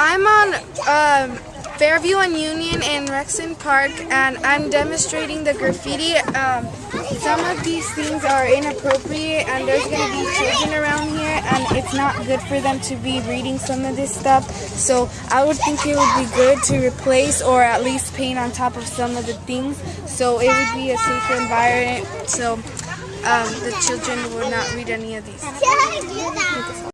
I'm on um, Fairview and Union in Rexon Park, and I'm demonstrating the graffiti. Um, some of these things are inappropriate, and there's going to be children around here, and it's not good for them to be reading some of this stuff. So I would think it would be good to replace or at least paint on top of some of the things, so it would be a safer environment. So um, the children would not read any of these.